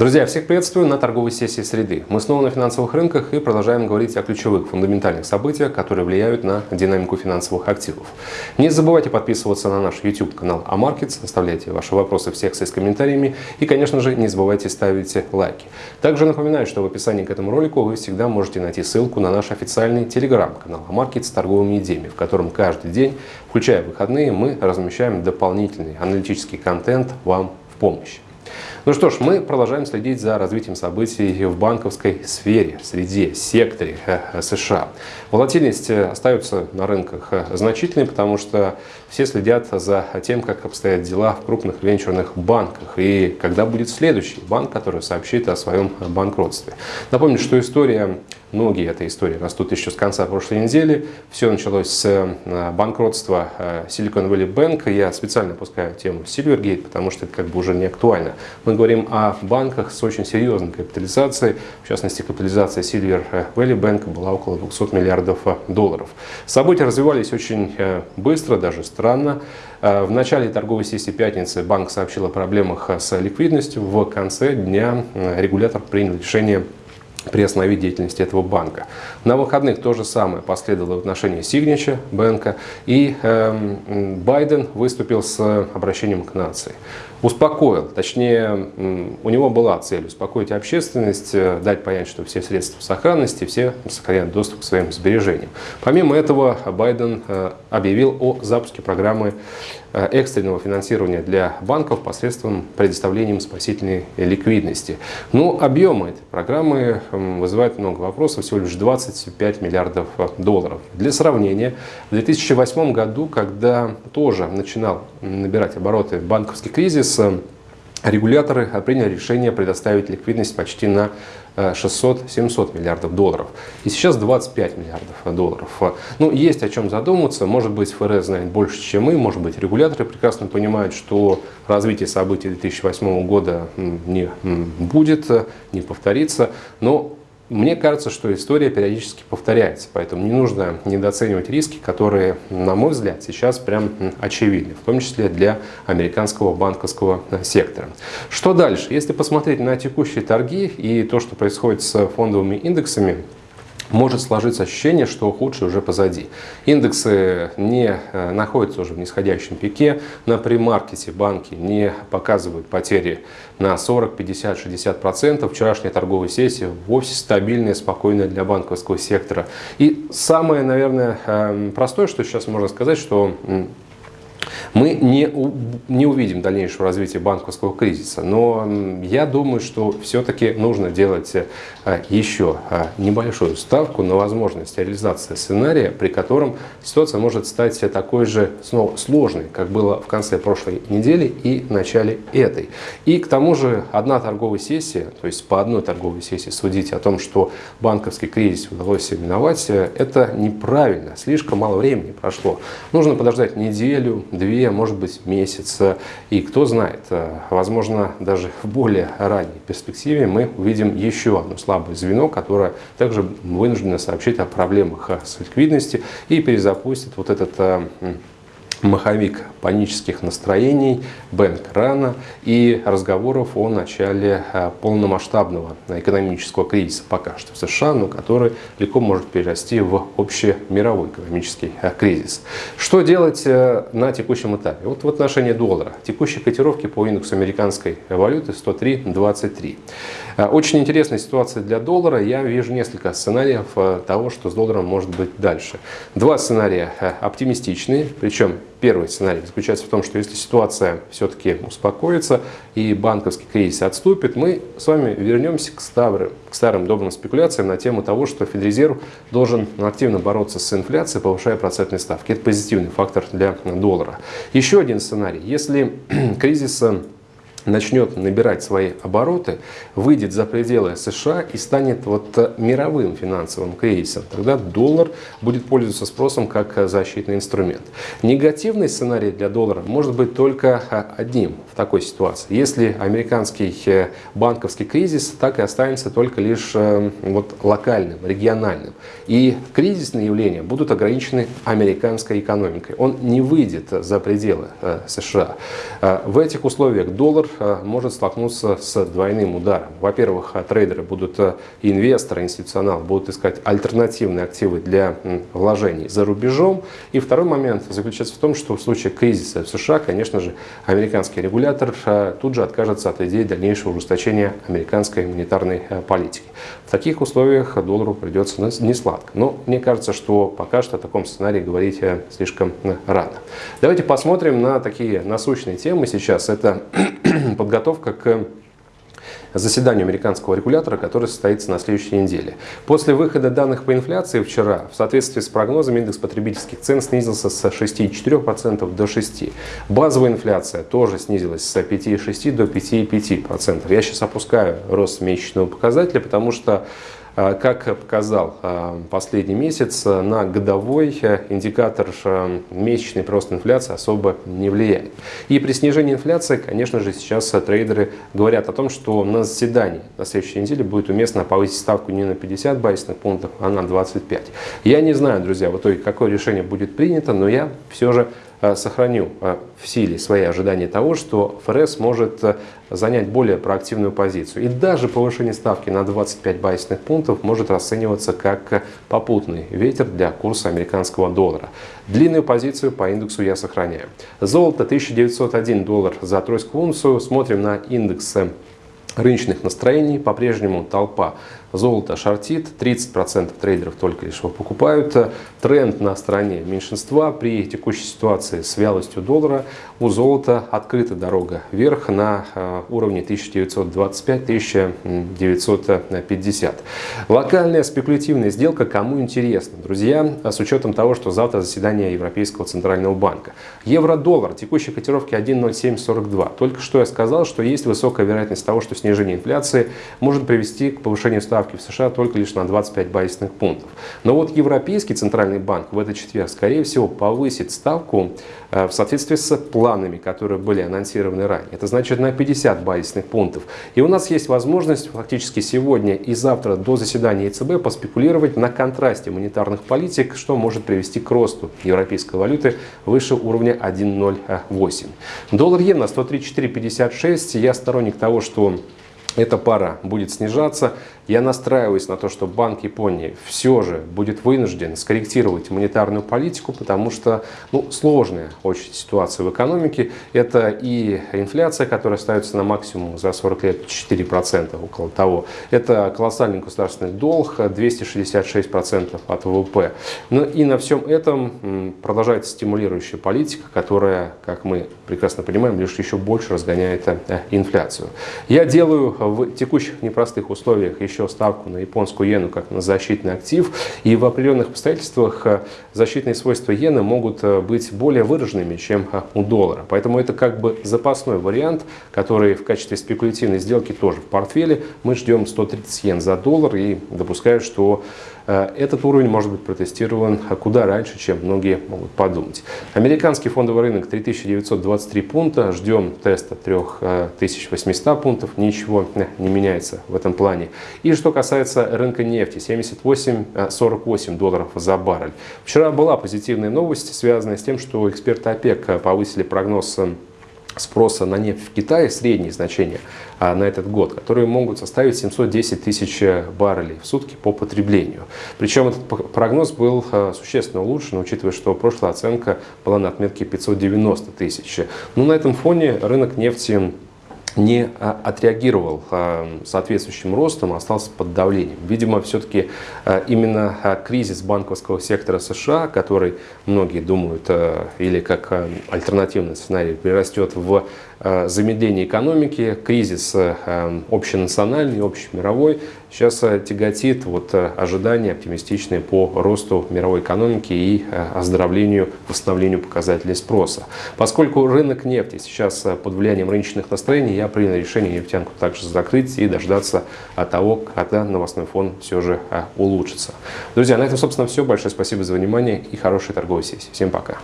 Друзья, всех приветствую на торговой сессии среды. Мы снова на финансовых рынках и продолжаем говорить о ключевых фундаментальных событиях, которые влияют на динамику финансовых активов. Не забывайте подписываться на наш YouTube канал AMarkets, оставляйте ваши вопросы в секции с комментариями и, конечно же, не забывайте ставить лайки. Также напоминаю, что в описании к этому ролику вы всегда можете найти ссылку на наш официальный телеграм-канал AMarkets с торговыми идеями, в котором каждый день, включая выходные, мы размещаем дополнительный аналитический контент вам в помощь. Ну что ж, мы продолжаем следить за развитием событий в банковской сфере, среде, секторе э, США. Волатильность э, остается на рынках э, значительной, потому что все следят за тем, как обстоят дела в крупных венчурных банках и когда будет следующий банк, который сообщит о своем банкротстве. Напомню, что история Многие этой истории растут еще с конца прошлой недели. Все началось с э, банкротства э, Silicon Valley Bank. Я специально опускаю тему Silvergate, потому что это как бы уже не актуально. Мы говорим о банках с очень серьезной капитализацией. В частности, капитализация Silver Valley Bank была около 200 миллиардов долларов. События развивались очень э, быстро, даже странно. В начале торговой сессии пятницы банк сообщил о проблемах с ликвидностью. В конце дня регулятор принял решение приостановить деятельность этого банка. На выходных то же самое последовало в отношении Signature банка, и э, Байден выступил с обращением к нации. Успокоил, точнее, у него была цель успокоить общественность, э, дать понять, что все средства в сохранности, все сохраняют доступ к своим сбережениям. Помимо этого, Байден э, объявил о запуске программы Э, экстренного финансирования для банков посредством предоставления спасительной ликвидности. Но ну, объемы этой программы вызывают много вопросов, всего лишь 25 миллиардов долларов. Для сравнения, в 2008 году, когда тоже начинал набирать обороты банковский кризис, регуляторы приняли решение предоставить ликвидность почти на 600-700 миллиардов долларов. И сейчас 25 миллиардов долларов. Ну, есть о чем задуматься. Может быть, ФРС знает больше, чем мы. Может быть, регуляторы прекрасно понимают, что развитие событий 2008 года не будет, не повторится. Но мне кажется, что история периодически повторяется, поэтому не нужно недооценивать риски, которые, на мой взгляд, сейчас прям очевидны, в том числе для американского банковского э, сектора. Что дальше? Если посмотреть на текущие торги и то, что происходит с фондовыми индексами, может сложиться ощущение, что худшее уже позади. Индексы не э, находятся уже в нисходящем пике. На премаркете банки не показывают потери на 40, 50, 60 процентов. Вчерашняя торговая сессия вовсе стабильная, спокойная для банковского сектора. И самое, наверное, эм, простое, что сейчас можно сказать, что мы не, не увидим дальнейшего развития банковского кризиса, но я думаю, что все-таки нужно делать э, еще э, небольшую ставку на возможность реализации сценария, при котором ситуация может стать такой же снова сложной, как было в конце прошлой недели и начале этой. И к тому же одна торговая сессия, то есть по одной торговой сессии судить о том, что банковский кризис удалось миновать, э, это неправильно, слишком мало времени прошло. Нужно подождать неделю, две, может быть месяц. И кто знает, э, возможно, даже в более ранней перспективе мы увидим еще одно слабое звено, которое также вынуждено сообщить о проблемах с ликвидностью и перезапустит вот этот э, маховик панических настроений, бэнк-рана и разговоров о начале э, полномасштабного экономического кризиса пока что в США, но который легко может перерасти в общемировой экономический э, кризис. Что делать э, на текущем этапе? Вот в отношении доллара. Текущие котировки по индексу американской валюты 103.23. Очень интересная ситуация для доллара. Я вижу несколько сценариев того, что с долларом может быть дальше. Два сценария оптимистичные, причем Первый сценарий заключается в том, что если ситуация все-таки успокоится и банковский кризис отступит, мы с вами вернемся к старым, к старым добрым спекуляциям на тему того, что Федрезерв должен активно бороться с инфляцией, повышая процентные ставки. Это позитивный фактор для доллара. Еще один сценарий. Если кризис начнет набирать свои обороты, выйдет за пределы США и станет вот э, мировым финансовым кризисом, тогда доллар будет пользоваться спросом как защитный инструмент. Негативный сценарий для доллара может быть только э, одним. В такой ситуации. Если американский банковский кризис так и останется только лишь вот, локальным, региональным. И кризисные явления будут ограничены американской экономикой. Он не выйдет за пределы США. В этих условиях доллар может столкнуться с двойным ударом. Во-первых, трейдеры будут, инвесторы, институционалы будут искать альтернативные активы для вложений за рубежом. И второй момент заключается в том, что в случае кризиса в США, конечно же, американский регулятор а, тут же откажется от идеи дальнейшего ужесточения американской монетарной а, политики. В таких условиях доллару придется не сладко. Но мне кажется, что пока что о таком сценарии говорить слишком рано. Давайте посмотрим на такие насущные темы сейчас. Это подготовка к заседанию американского регулятора, которое состоится на следующей неделе. После выхода данных по инфляции вчера, в соответствии с прогнозами, индекс потребительских цен снизился с 6,4% до 6%. Базовая инфляция тоже снизилась с 5,6% до 5,5%. Я сейчас опускаю рост месячного показателя, потому что как показал а, последний месяц, на годовой индикатор а, месячный прирост инфляции особо не влияет. И при снижении инфляции, конечно же, сейчас трейдеры говорят о том, что на заседании на следующей неделе будет уместно повысить ставку не на 50 базисных пунктов, а на 25. Я не знаю, друзья, в итоге какое решение будет принято, но я все же Э, сохраню э, в силе свои ожидания того, что ФРС может э, занять более проактивную позицию. И даже повышение ставки на 25 базисных пунктов может расцениваться как попутный ветер для курса американского доллара. Длинную позицию по индексу я сохраняю. Золото 1901 доллар за тройскую унцию. Смотрим на индекс рыночных настроений. По-прежнему толпа Золото шортит, 30% трейдеров только лишь его покупают. Тренд на стороне меньшинства при текущей ситуации с вялостью доллара у золота открыта дорога вверх на э, уровне 1925-1950. Локальная спекулятивная сделка кому интересно, друзья, с учетом того, что завтра заседание Европейского Центрального банка. Евро-доллар, текущей котировки 1.0742. Только что я сказал, что есть высокая вероятность того, что снижение инфляции может привести к повышению ставки ставки в США только лишь на 25 базисных пунктов. Но вот Европейский Центральный банк в этот четверг, скорее всего, повысит ставку э, в соответствии с планами, которые были анонсированы ранее. Это значит на 50 базисных пунктов. И у нас есть возможность фактически сегодня и завтра до заседания ЕЦБ поспекулировать на контрасте монетарных политик, что может привести к росту европейской валюты выше уровня 1.08. Доллар-иена 134.56. Я сторонник того, что эта пара будет снижаться. Я настраиваюсь на то, что Банк Японии все же будет вынужден скорректировать монетарную политику, потому что ну, сложная очень ситуация в экономике. Это и инфляция, которая остается на максимум за 40 лет 4%, около того. Это колоссальный государственный долг, 266% от ВВП. Ну и на всем этом продолжается стимулирующая политика, которая, как мы прекрасно понимаем, лишь еще больше разгоняет э, инфляцию. Я делаю в текущих непростых условиях еще ставку на японскую иену как на защитный актив. И в определенных обстоятельствах э, защитные свойства иены могут э, быть более выраженными, чем э, у доллара. Поэтому это как бы запасной вариант, который в качестве спекулятивной сделки тоже в портфеле. Мы ждем 130 йен за доллар и допускаю, что этот уровень может быть протестирован куда раньше, чем многие могут подумать. Американский фондовый рынок 3923 пункта, ждем теста 3800 пунктов, ничего не меняется в этом плане. И что касается рынка нефти, 78-48 долларов за баррель. Вчера была позитивная новость, связанная с тем, что эксперты ОПЕК повысили прогноз спроса на нефть в Китае, средние значения а, на этот год, которые могут составить 710 тысяч баррелей в сутки по потреблению. Причем этот прогноз был а, существенно улучшен, учитывая, что прошлая оценка была на отметке 590 тысяч. Но на этом фоне рынок нефти не а, отреагировал а, соответствующим ростом, остался под давлением. Видимо, все-таки а, именно кризис банковского сектора США, который многие думают, или как альтернативный сценарий, перерастет в замедление экономики, кризис общенациональный, общемировой, сейчас э, тяготит вот э, ожидания оптимистичные по росту мировой экономики и э, оздоровлению, восстановлению показателей спроса. Поскольку рынок нефти сейчас под влиянием рыночных настроений, я принял решение нефтянку также закрыть и дождаться того, когда новостной фон все же улучшится. Друзья, на этом, собственно, все. Большое спасибо за внимание и хорошей торговой сессии. Всем пока.